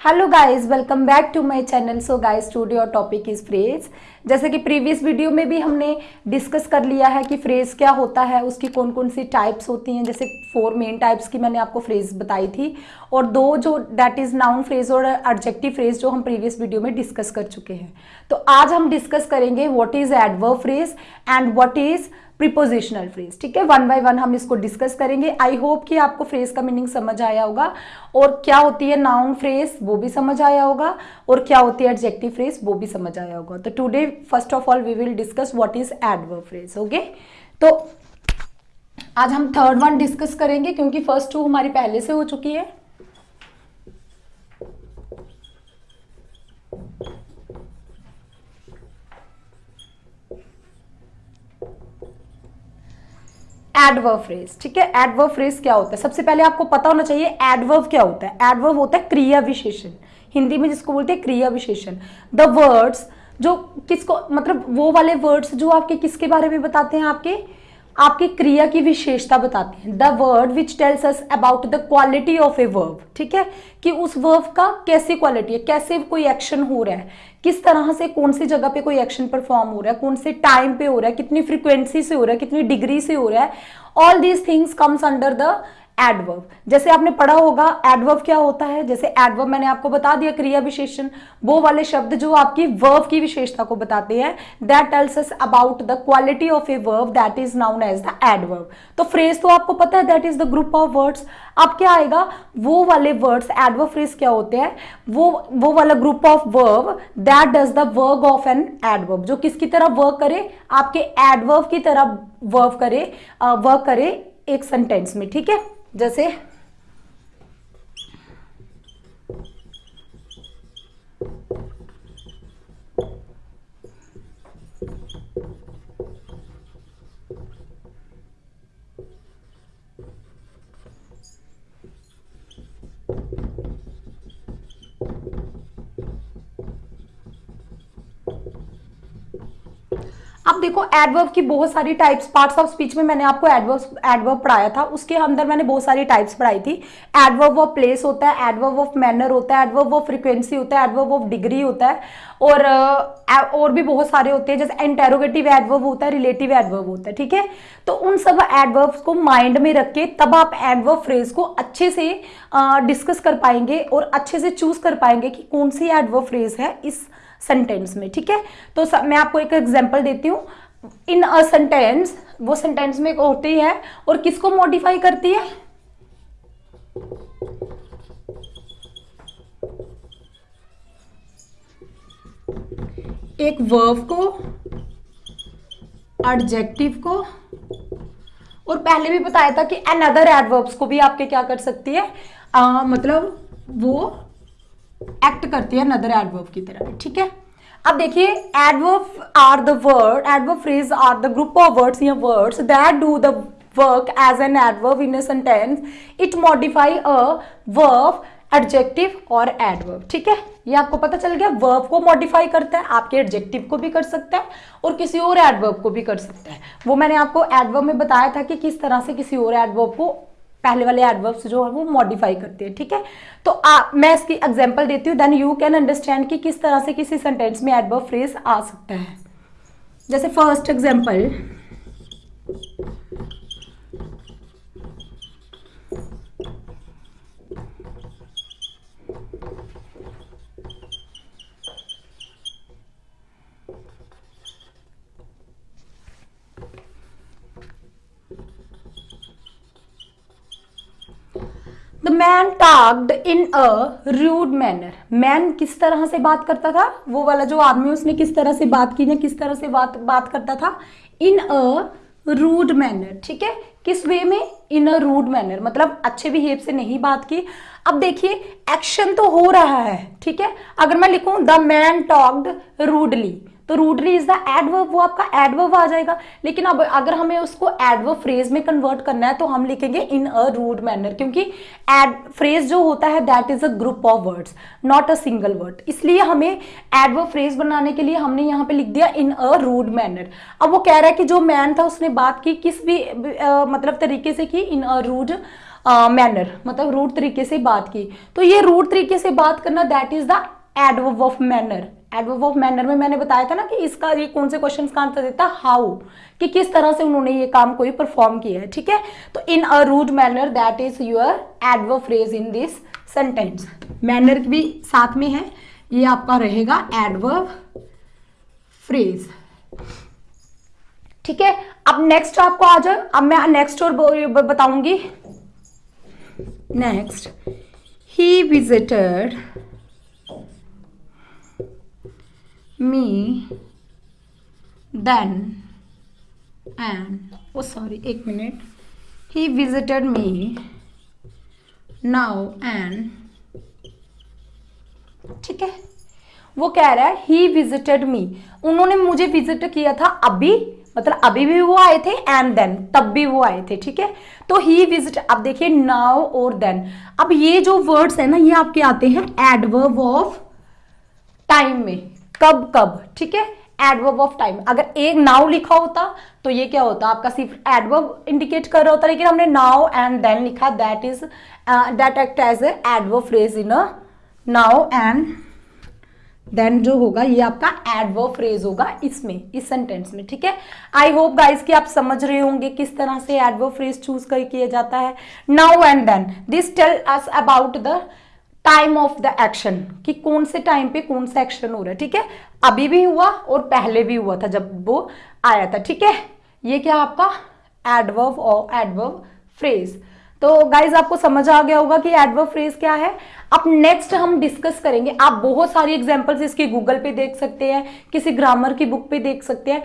Hello guys welcome back to my channel so guys today और topic is phrase जैसे कि previous video में भी हमने डिस्कस कर लिया है कि फ्रेज क्या होता है, उसकी कौन कौन सी टाइप्स होती हैं। जैसे फोर मेन टाइप्स की मैंने आपको फ्रेज बताई थी। और दो जो दैट इज़ नाउन फ्रेज और एडजेक्टिव फ्रेज जो हम प्रीवियस वीडियो में डिस्कस कर चुके हैं। तो आज हम डिस्कस करेंगे what is adverb phrase and what is prepositional phrase ठीक है? वन बाय वन हम इसको डिस्कस करेंगे। आई होप कि आपको फ्रेज का मीनिंग समझ आया होगा। और क्या होती है नाउन फ्रेज वो भी समझ आया होगा। और क्या होती है एडजेक्टिव फ्रेज वो भी समझ आया होगा। तो today first of all we will discuss what is adverb phrase okay तो आज हम थर्ड वन डिस्कस करेंगे, क्योंकि फ़र्स्ट टू हमारी पहले से हो चुकी है। एडवर्ब फ्रेज ठीक है? एडवर्व फ्रेज क्या होता है? सबसे पहले आपको पता होना चाहिए एडवर्व क्या होता है। एडवर्व होता है क्रिया विशेषण हिंदी में जिसको बोलते हैं क्रिया विशेषण द वर्ड्स जो किसको मतलब वो वाले वर्ड्स जो आपके किसके बारे में बताते हैं आपके? आपकी क्रिया की विशेषता बताते हैं। The word which tells us about the quality of a verb ठीक है? कि उस वर्ब का कैसी क्वालिटी है? कैसे कोई एक्शन हो रहा है? किस तरह से कौन सी जगह पे कोई एक्शन परफॉर्म हो रहा है? कौन से टाइम पे हो रहा है? कितनी फ्रिक्वेंसी से हो रहा है? कितनी डिग्री से हो रहा है? All these things comes under the adverb जैसे आपने पढ़ा होगा एडवर्ब क्या होता है? जैसे एडवर्ब मैंने आपको बता दिया क्रिया विशेषण वो वाले शब्द जो आपकी वर्ब की विशेषता को बताते हैं that tells us about the quality of a verb that is noun as the adverb तो फ्रेज तो आपको पता है that is the group of words अब क्या आएगा? वो वाले वर्ड्स एडवर्ब फ्रेज क्या होते हैं? वो वो वाला group of verb that does the work of an adverb जो किसकी तरह वर्क करे? आपके एडवर्ब की तरह वर्क करे वर्क करे एक सेंटेंस में, ठीक है? जैसे अब देखो एडवर्ब की बहुत सारी टाइप्स पार्ट्स ऑफ़ स्पीच में मैंने आपको एडवर्ब एडवर्ब पढ़ाया था। उसके अंदर मैंने बहुत सारी टाइप्स पढ़ाई थी। एडवर्ब ऑफ़ प्लेस होता है एडवर्ब ऑफ़ मैनर होता है एडवर्ब ऑफ़ फ्रीक्वेंसी होता है एडवर्ब ऑफ़ डिग्री होता है। और और भी बहुत सारे होते हैं, जैसे इंटेरोगेटिव एडवर्ब होता है रिलेटिव एडवर्ब होता है, ठीक है? तो उन सब एडवर्ब्स को माइंड में रख के तब आप एडवर्ब फ्रेज को अच्छे से डिस्कस कर पाएँगे और अच्छे से चूज़ कर पाएँगे कि कौन सी एडवर्ब फ्रेज है इस सेंटेंस में ठीक है? तो सब, मैं आपको एक एग्जांपल देती हूँ। इन अ सेंटेंस वो सेंटेंस में होती है और किसको मॉडिफाई करती है? एक वर्ब को एडजेक्टिव को और पहले भी बताया था कि अनदर एडवर्ब्स को भी आपके क्या कर सकती है? आ, मतलब वो एक्ट करती है नदर एडवर्ब की तरह ठीक है? अब देखिए adverb are the word adverb phrase are the group of words या words that do the work as an adverb in a sentence it modify a verb adjective और एडवर्ब ठीक है? ये आपको पता चल गया वर्ब को मॉडिफाई करता है, आपके एडजेक्टिव को भी कर सकता है और किसी और एडवर्ब को भी कर सकता है। वो मैंने आपको एडवर्ब में बताया था कि किस तरह से किसी और एडवर्ब को पहले वाले एडवर्ब्स जो है वो मॉडिफाई करते हैं ठीक है? तो आ, मैं इसकी एग्जांपल देती हूँ देन यू कैन अंडरस्टैंड कि किस तरह से किसी सेंटेंस में एडवर्ब फ्रेज आ सकता है। जैसे first example man talked in a rude manner man किस तरह से बात करता था? वो वाला जो आदमी उसने किस तरह से बात की, या किस तरह से बात बात करता था? इन अ रूड मैनर ठीक है? किस वे में? इन अ रूड मैनर मतलब अच्छे बिहेव से नहीं बात की। अब देखिए एक्शन तो हो रहा है, ठीक है? अगर मैं लिखूं द मैन टॉक्ड रूडली तो रूडली इज़ द एडवर्ब वो आपका एडवर्ब आ जाएगा। लेकिन अब अगर हमें उसको एडवर्ब फ्रेज में कन्वर्ट करना है तो हम लिखेंगे इन अ रूड मैनर क्योंकि एड फ्रेज जो होता है that is a group of words not a single word इसलिए हमें एडवर्ब फ्रेज बनाने के लिए हमने यहाँ पे लिख दिया इन अ रूड मैनर अब वो कह रहा है कि जो मैन था उसने बात की किस भी आ, मतलब तरीके से की इन अ रूड मैनर मतलब रूट तरीके से बात की। तो ये रूट तरीके से बात करना that is the adverb of manner adverb of manner में मैंने बताया था ना कि इसका ये कौन से क्वेश्चन का आंसर देता हाउ कि किस तरह से उन्होंने ये काम कोई परफॉर्म किया है, ठीक है? तो in a rude manner that is your adverb phrase in this sentence manner भी साथ में है, ये आपका रहेगा एडवर्ब फ्रेज ठीक है? अब नेक्स्ट आपको आ जाए। अब मैं नेक्स्ट और बताऊँगी। Next he visited me then and oh sorry एक minute he visited me now and ठीक है? वो कह रहा है ही विजिटेड मी उन्होंने मुझे विज़िट किया था अभी मतलब अभी भी वो आए थे एंड देन तब भी वो आए थे, ठीक है? तो ही विज़िट अब देखिए नाउ और देन अब ये जो वर्ड्स है ना, ये आपके आते हैं एडवर्ब ऑफ़ टाइम में. कब कब, ठीक है? एडवर्ब ऑफ़ टाइम अगर एक नाउ लिखा होता तो ये क्या होता? आपका सिर्फ़ एडवर्ब इंडिकेट कर रहा होता, लेकिन हमने नाउ एंड देन लिखा that is that act as adverb phrase in now and then जो होगा, ये आपका एडवर्ब फ्रेज होगा इसमें, इस सेंटेंस में, ठीक है? आई होप गाइस कि आप समझ रहे होंगे किस तरह से एडवर्ब फ्रेज चूज़ कर किया जाता है। Now and then this tell us about the time of the action कि कौन से टाइम पे कौन सा एक्शन हो रहा है, ठीक है? अभी भी हुआ और पहले भी हुआ था जब वो आया था, ठीक है? ये क्या आपका एडवर्व और एडवर्व फ्रेज तो गाइज़ आपको समझ आ गया होगा कि एडवर्व फ्रेज क्या है। अब नेक्स्ट हम डिस्कस करेंगे। आप बहुत सारी एग्जांपल्स इसके गूगल पे देख सकते हैं, किसी ग्रामर की बुक पे देख सकते हैं।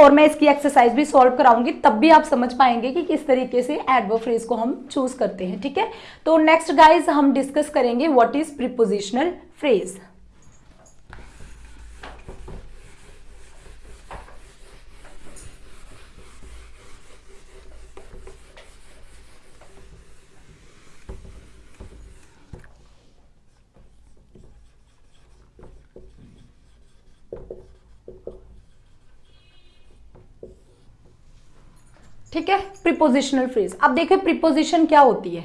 और मैं इसकी एक्सरसाइज भी सॉल्व कराऊँगी, तब भी आप समझ पाएँगे कि किस तरीके से एडवर्ब फ्रेज को हम चूज़ करते हैं, ठीक है? तो नेक्स्ट गाइज़ हम डिस्कस करेंगे वॉट इज़ प्रिपोजिशनल फ्रेज ठीक है? प्रिपोजिशनल फ्रेज अब देखिए प्रिपोजिशन क्या होती है?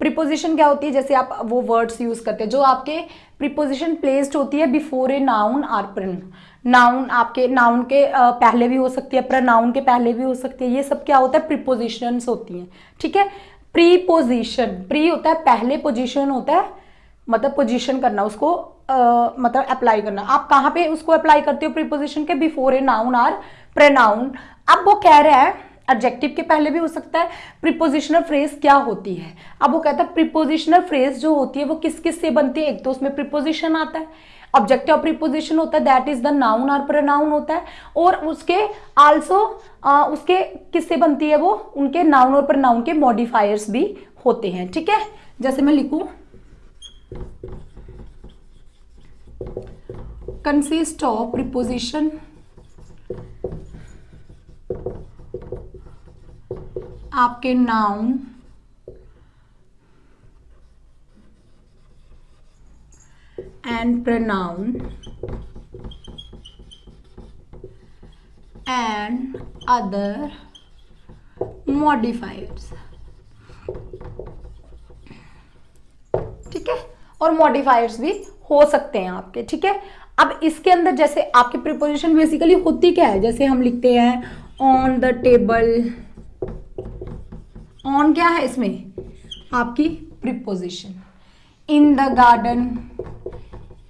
प्रिपोजिशन क्या होती है? जैसे आप वो वर्ड्स यूज़ करते हैं जो आपके प्रिपोजिशन प्लेस्ड होती है before a noun or pronoun आपके नाउन के पहले भी हो सकती है प्रनाउन के पहले भी हो सकती है। ये सब क्या होता है? प्रिपोजिशन होती हैं। ठीक है? प्रीपोजिशन प्री होता है पहले पोजिशन होता है मतलब पोजिशन करना उसको आ, मतलब अप्लाई करना। आप कहाँ पे उसको अप्लाई करते हो? प्रीपोजिशन के before a noun or pronoun अब वो कह रहा है एडजेक्टिव के पहले भी हो सकता है प्रिपोजिशनल फ्रेज क्या होती है? अब वो कहता है प्रिपोजिशनल फ्रेज जो होती है, वो किस किस से बनती है? एक तो उसमें प्रिपोजिशन आता है। ऑब्जेक्टिव प्रिपोजिशन होता है दैट इज़ द नाउन और प्रनाउन होता है। और उसके आल्सो उसके किससे बनती है वो? उनके नाउन और प्रनाउन के मॉडिफायर्स भी होते हैं, ठीक है? जैसे मैं लिखू। कंसिस्ट ऑफ़ प्रिपोजिशन आपके noun. And pronoun. And other modifiers ठीक है? और मॉडिफायर्स भी हो सकते हैं आपके, ठीक है? अब इसके अंदर जैसे आपकी प्रिपोजिशन बेसिकली होती क्या है? जैसे हम लिखते हैं ऑन द टेबल ऑन क्या है इसमें? आपकी preposition in the garden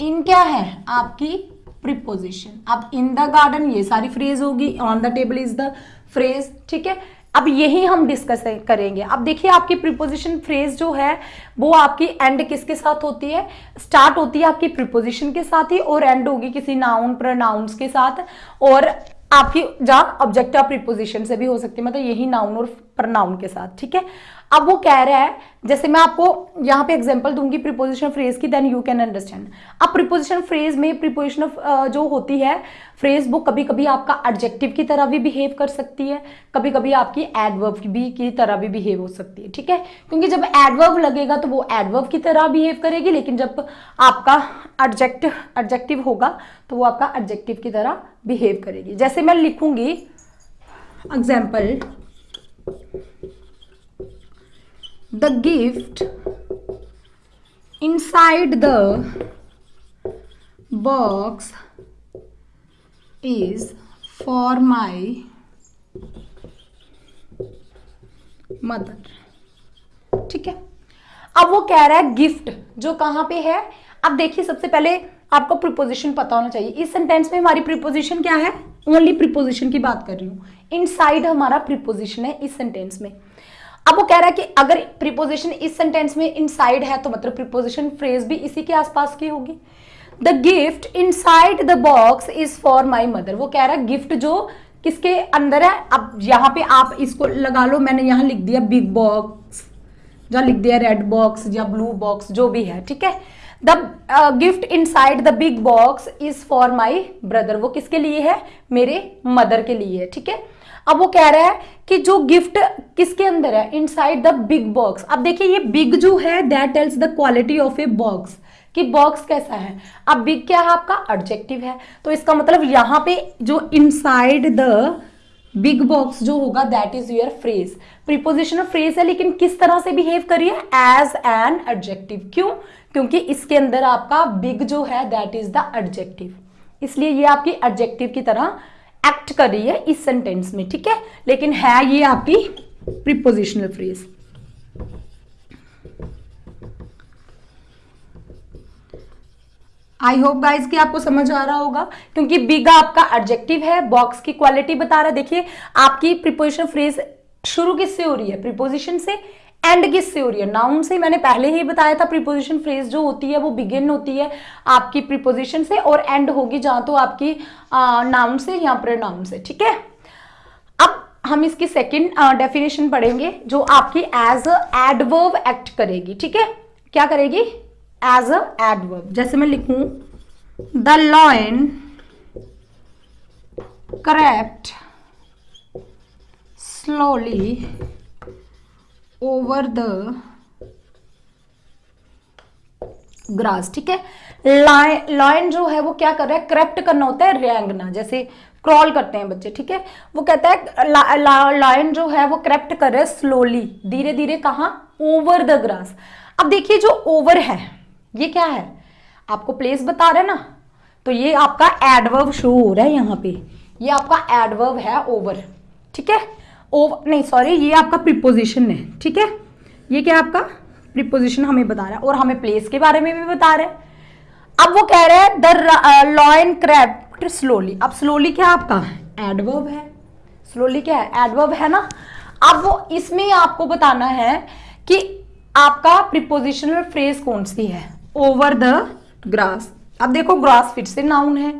in क्या है? आपकी प्रिपोजिशन अब इन द गार्डन ये सारी फ्रेज होगी. On the table is the phrase ठीक है? अब यही हम डिस्कस करेंगे. अब देखिए आपकी प्रिपोजिशन फ्रेज जो है, वो आपकी एंड किसके साथ होती है? स्टार्ट होती है आपकी प्रिपोजिशन के साथ ही और एंड होगी किसी नाउन प्रोनाउंस के साथ. और आपकी जान ऑब्जेक्ट ऑफ़ प्रीपोजिशन से भी हो सकती है। मतलब यही नाउन और प्रनाउन के साथ, ठीक है? अब वो कह रहा है, जैसे मैं आपको यहाँ पे एग्जांपल दूँगी प्रीपोजिशन फ्रेज की देन यू कैन अंडरस्टैंड अब प्रीपोजिशन फ्रेज में प्रीपोजिशन जो होती है फ्रेज वो कभी कभी आपका एडजेक्टिव की तरह भी बिहेव कर सकती है कभी कभी आपकी एडवर्व भी की तरह भी बिहेव हो सकती है, ठीक है? क्योंकि जब एडवर्व लगेगा तो वो एडवर्व की तरह बिहेव करेगी, लेकिन जब आपका एडजेक्टिव एडजेक्टिव होगा तो वो आपका एडजेक्टिव की तरह बिहेव करेगी। जैसे मैं लिखूँगी example the gift inside the box is for my mother ठीक है? अब वो कह रहा है गिफ्ट जो कहाँ पे है? अब देखिए, सबसे पहले आपको प्रिपोजिशन पता होना चाहिए। इस सेंटेंस में हमारी प्रिपोजिशन क्या है? ओनली प्रिपोजिशन की बात कर रही हूँ। इनसाइड हमारा प्रिपोजिशन है इस सेंटेंस में। अब वो कह रहा है कि अगर प्रिपोजिशन इस सेंटेंस में इनसाइड है तो मतलब प्रिपोजिशन फ्रेज भी इसी के आसपास की होगी। The gift inside the box is for my mother वो कह रहा है गिफ्ट जो किसके अंदर है, अब यहाँ पे आप इसको लगा लो, मैंने यहाँ लिख दिया बिग बॉक्स या लिख दिया रेड बॉक्स या ब्लू बॉक्स जो भी है, ठीक है? The gift inside the big box is for my brother वो किसके लिए है? मेरे मदर के लिए है ठीक है? अब वो कह रहा है कि जो गिफ्ट किसके अंदर है? इनसाइड द बिग बॉक्स अब देखिए, ये बिग जो है that tells the quality of a box कि बॉक्स कैसा है? अब बिग क्या है आपका? ऑब्जेक्टिव है. तो इसका मतलब यहाँ पे जो इनसाइड द बिग बॉक्स जो होगा that is your phrase preposition phrase है, लेकिन किस तरह से बिहेव करिए? एज एन एडजेक्टिव क्यों? क्योंकि इसके अंदर आपका बिग जो है दैट इज़ द एडजेक्टिव इसलिए ये आपकी एडजेक्टिव की तरह एक्ट कर रही है इस सेंटेंस में, ठीक है? लेकिन है ये आपकी prepositional phrase I hope guys कि आपको समझ आ रहा होगा, क्योंकि बिग आपका एडजेक्टिव है बॉक्स की क्वालिटी बता रहा है। देखिए, आपकी प्रीपोजिशन फ्रेज शुरू किससे हो रही है? प्रीपोजिशन से। एंड किससे हो रही है। नाउन से मैंने पहले ही बताया था प्रीपोजिशन फ्रेज जो होती है, वो बिगिन होती है आपकी प्रीपोजिशन से और एंड होगी जहाँ तो आपकी नाउन से या प्रोनाउन से, ठीक है? अब हम इसकी सेकेंड डेफिनेशन पढ़ेंगे जो आपकी एज अ एडवर्ब एक्ट करेगी, ठीक है? क्या करेगी? एज अ एडवर्ब जैसे मैं लिखूं the lion crept slowly over the grass ठीक है? लॉयन जो है, वो क्या कर रहा है? क्रैप्ट करना होता है रेंगना, जैसे क्रॉल करते हैं बच्चे, ठीक है? वो कहता है लॉयन जो है, वो क्रैप्ट कर रहा है स्लोली धीरे धीरे कहा? ओवर द ग्रास अब देखिए जो ओवर है, ये क्या है? आपको प्लेस बता रहे ना? तो ये आपका एडवर्ब शो हो रहा है यहाँ पे। ये आपका एडवर्ब है ओवर ठीक है? ओवर नहीं सॉरी ये आपका प्रिपोजिशन है, ठीक है? ये क्या आपका? प्रिपोजिशन हमें बता रहा है और हमें प्लेस के बारे में भी बता रहा है। अब वो कह रहे हैं द लॉयन क्रैप्ट स्लोली अब स्लोली क्या आपका? एडवर्ब है। स्लोली क्या है? एडवर्ब है ना? अब वो इसमें आपको बताना है कि आपका प्रिपोजिशनल फ्रेज कौन सी है? ओवर द ग्रास अब देखो ग्रास फिर से नाउन है।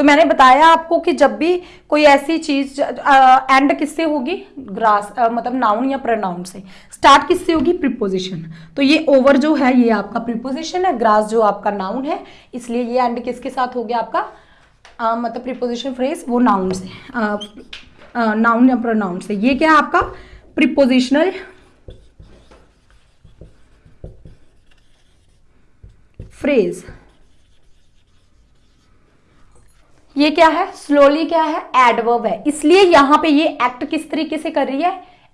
तो मैंने बताया आपको कि जब भी कोई ऐसी चीज़ एंड किससे होगी? ग्रास आ, मतलब नाउन या प्रनाउन से। स्टार्ट किससे होगी? प्रिपोजिशन तो ये ओवर जो है ये आपका प्रिपोजिशन है। ग्रास जो आपका नाउन है इसलिए ये एंड किसके साथ हो गया आपका? आ, मतलब प्रिपोजिशन फ्रेज वो नाउन से। नाउन या प्रोनाउन से। ये क्या है आपका? प्रिपोजिशनल फ्रेज ये क्या है? स्लोली क्या है? एडवर्ब है। इसलिए यहाँ पे ये एक्ट किस तरीके से कर रही है?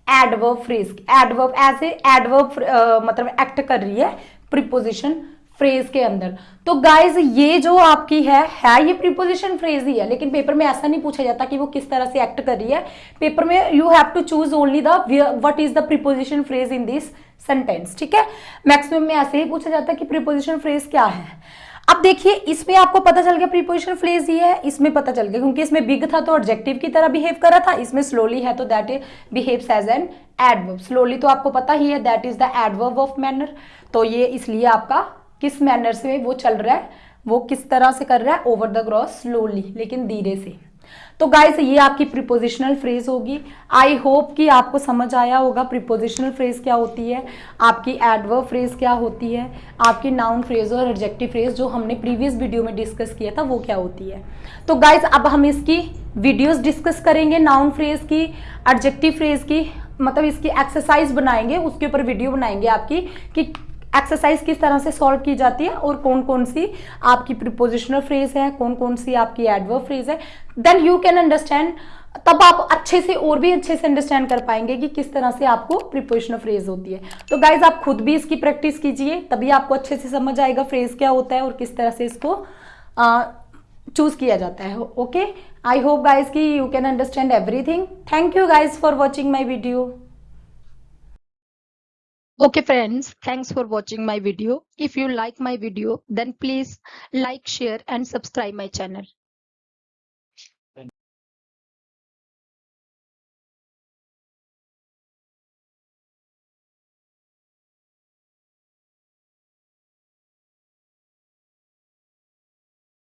Adverb phrase adverb as a मतलब एक्ट कर रही है प्रीपोजिशन फ्रेज के अंदर। तो गाइज़ ये जो आपकी है है ये प्रीपोजिशन फ्रेज ही है, लेकिन पेपर में ऐसा नहीं पूछा जाता कि वो किस तरह से एक्ट कर रही है। पेपर में you have to choose only the what is the preposition phrase in this sentence ठीक है? मैक्सिमम में ऐसे ही पूछा जाता है कि प्रीपोजिशन फ्रेज क्या है। अब देखिए, इसमें आपको पता चल गया प्रीपोजिशन फ्लेज ये है। इसमें पता चल गया, क्योंकि इसमें बिग था तो ऑब्जेक्टिव की तरह बिहेव कर रहा था। इसमें स्लोली है तो that behaves as an adverb slowly तो आपको पता ही है that is the adverb of manner तो ये इसलिए आपका किस मैनर से वो चल रहा है, वो किस तरह से कर रहा है ओवर द क्रॉस स्लोली लेकिन धीरे से। तो गाइस ये आपकी प्रिपोजिशनल फ्रेज होगी। आई होप कि आपको समझ आया होगा प्रिपोजिशनल फ्रेज क्या होती है, आपकी एडवर्ब फ्रेज क्या होती है, आपकी नाउन फ्रेज और एडजेक्टिव फ्रेज जो हमने प्रीवियस वीडियो में डिस्कस किया था, वो क्या होती है। तो गाइस अब हम इसकी वीडियोस डिस्कस करेंगे नाउन फ्रेज की एडजेक्टिव फ्रेज की मतलब इसकी एक्सरसाइज बनाएँगे, उसके ऊपर वीडियो बनाएँगे आपकी कि एक्सरसाइज किस तरह से सॉल्व की जाती है और कौन कौन सी आपकी प्रिपोजिशनल फ्रेज है कौन कौन सी आपकी एडवर्ब फ्रेज है देन यू कैन अंडरस्टैंड तब आप अच्छे से और भी अच्छे से अंडरस्टैंड कर पाएँगे कि किस तरह से आपको प्रिपोजिशनल फ्रेज होती है। तो गाइज़ आप खुद भी इसकी प्रैक्टिस कीजिए, तभी आपको अच्छे से समझ आएगा फ्रेज क्या होता है और किस तरह से इसको चूज़ किया जाता है। ओके आई होप गाइज़ कि you can understand everything thank you guys for watching my video Okay friends, thanks for watching my video. If you like my video, then please like, share and subscribe my channel.